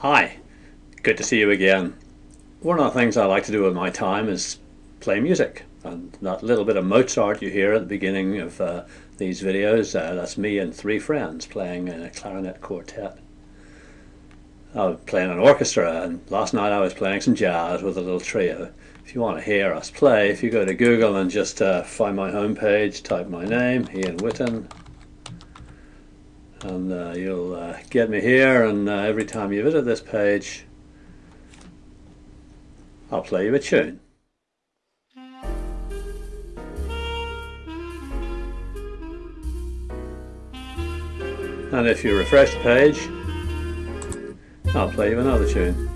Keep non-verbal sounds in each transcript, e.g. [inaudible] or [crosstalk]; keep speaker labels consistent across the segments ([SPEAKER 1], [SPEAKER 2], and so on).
[SPEAKER 1] Hi, good to see you again. One of the things I like to do with my time is play music. And that little bit of Mozart you hear at the beginning of uh, these videos, uh, that's me and three friends playing in a clarinet quartet. I was playing an orchestra and last night I was playing some jazz with a little trio. If you want to hear us play, if you go to Google and just uh, find my homepage, type my name, Ian Witten, and uh, you'll uh, get me here and uh, every time you visit this page I'll play you a tune. And if you refresh the page I'll play you another tune.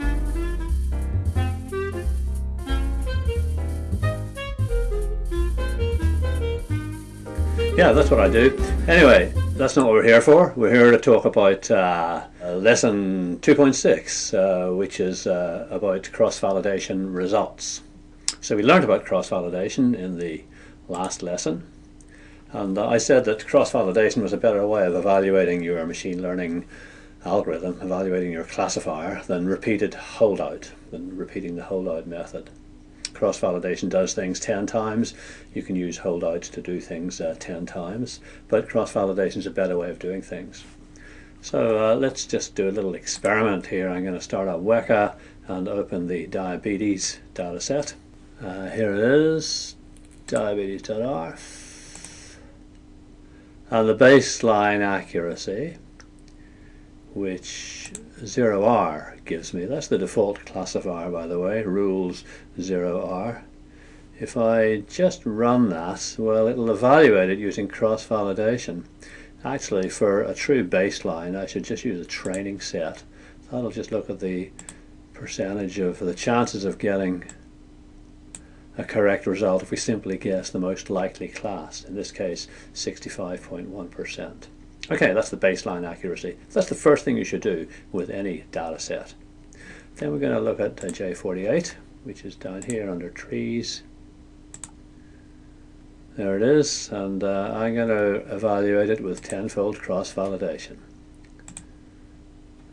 [SPEAKER 1] Yeah, that's what I do. Anyway, that's not what we're here for. We're here to talk about uh, lesson 2.6, uh, which is uh, about cross-validation results. So we learned about cross-validation in the last lesson. And I said that cross-validation was a better way of evaluating your machine learning algorithm, evaluating your classifier, than repeated holdout, than repeating the holdout method cross-validation does things 10 times. You can use holdouts to do things uh, 10 times, but cross-validation is a better way of doing things. So uh, let's just do a little experiment here. I'm going to start up Weka and open the diabetes dataset. Uh, here it is, diabetes.arff. And the baseline accuracy, which ZeroR gives me. That's the default classifier by the way, rules ZeroR. If I just run that, well it'll evaluate it using cross-validation. Actually for a true baseline I should just use a training set. That'll just look at the percentage of the chances of getting a correct result if we simply guess the most likely class, in this case 65.1%. Okay, that's the baseline accuracy. That's the first thing you should do with any data set. Then we're going to look at J48, which is down here under trees. There it is, and uh, I'm going to evaluate it with tenfold cross-validation.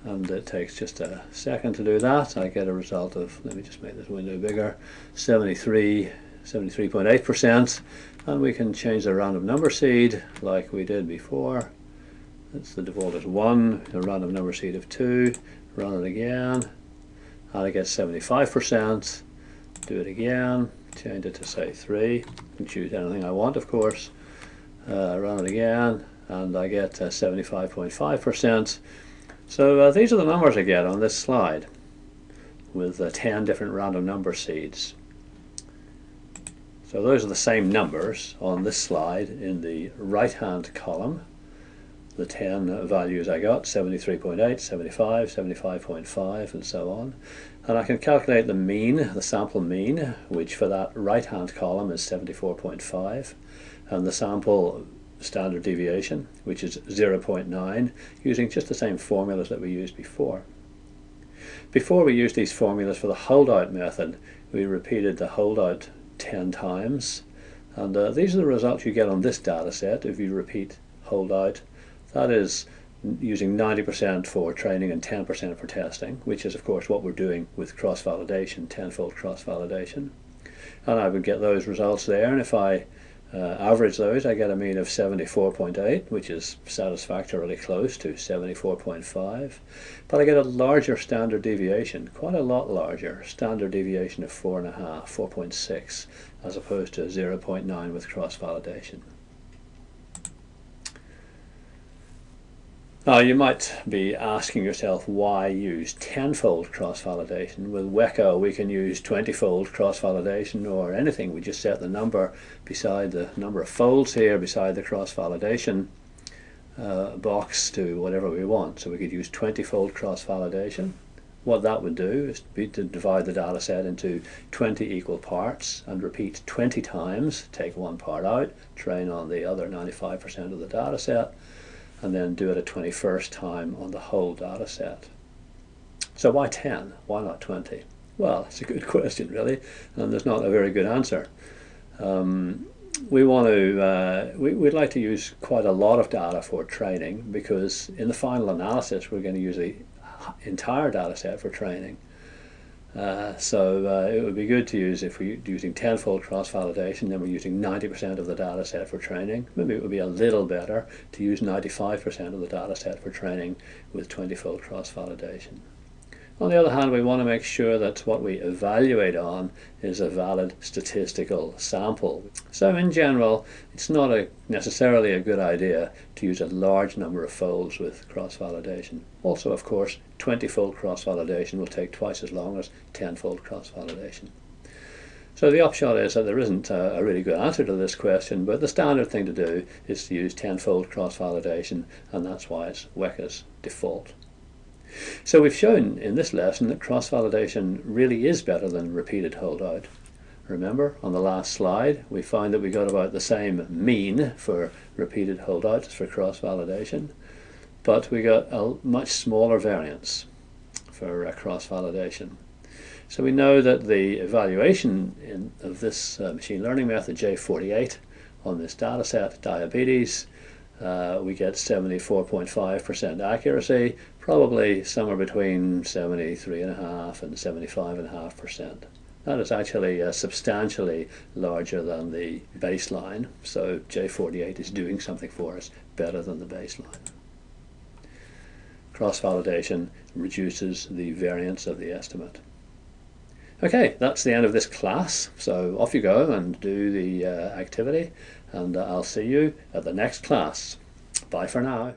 [SPEAKER 1] And it takes just a second to do that. I get a result of, let me just make this window bigger, 73, 73.8%. And we can change the random number seed like we did before that's the default is 1, a random number seed of 2, run it again, and I get 75%, do it again, change it to say 3, can choose anything I want of course, uh, run it again, and I get 75.5%. Uh, so uh, these are the numbers I get on this slide with uh, 10 different random number seeds. So those are the same numbers on this slide in the right hand column the 10 values I got, 73.8, 75, 75.5 and so on. And I can calculate the mean, the sample mean, which for that right hand column is 74.5 and the sample standard deviation, which is 0.9, using just the same formulas that we used before. Before we used these formulas for the holdout method, we repeated the holdout 10 times. And uh, these are the results you get on this data set if you repeat holdout that is using 90% for training and 10% for testing, which is of course what we're doing with cross-validation, tenfold cross-validation. And I would get those results there, and if I uh, average those, I get a mean of 74.8, which is satisfactorily close to 74.5. But I get a larger standard deviation, quite a lot larger, standard deviation of 4.5, 4.6, as opposed to 0.9 with cross-validation. Now you might be asking yourself why use tenfold cross-validation. With Weka we can use 20-fold cross-validation or anything. We just set the number beside the number of folds here beside the cross-validation uh, box to whatever we want. So we could use 20-fold cross-validation. What that would do is be to divide the data set into 20 equal parts and repeat 20 times, take one part out, train on the other 95% of the data set and then do it a 21st time on the whole data set. So why 10? Why not 20? Well, it's a good [laughs] question really, and there's not a very good answer. Um, we want to, uh, we, would like to use quite a lot of data for training because in the final analysis we're going to use the entire data set for training. Uh, so uh, it would be good to use if we're using tenfold cross-validation, then we're using 90% of the data set for training. Maybe it would be a little better to use 95% of the data set for training with 20-fold cross-validation. On the other hand, we want to make sure that what we evaluate on is a valid statistical sample. So in general, it's not a, necessarily a good idea to use a large number of folds with cross-validation. Also, of course, 20-fold cross-validation will take twice as long as 10-fold cross-validation. So the upshot is that there isn't a, really good answer to this question, but the standard thing to do is to use tenfold cross-validation, and that's why it's Weka's default. So we've shown in this lesson that cross-validation really is better than repeated holdout. Remember, on the last slide, we found that we got about the same mean for repeated holdouts as for cross-validation, but we got a much smaller variance for uh, cross-validation. So we know that the evaluation in, of this uh, machine learning method J48 on this data set, diabetes, uh, we get 74.5% accuracy, probably somewhere between 73.5 and 75.5%. That is actually uh, substantially larger than the baseline, so J48 is doing something for us better than the baseline. Cross-validation reduces the variance of the estimate. Okay, that's the end of this class, so off you go and do the uh, activity, and uh, I'll see you at the next class. Bye for now.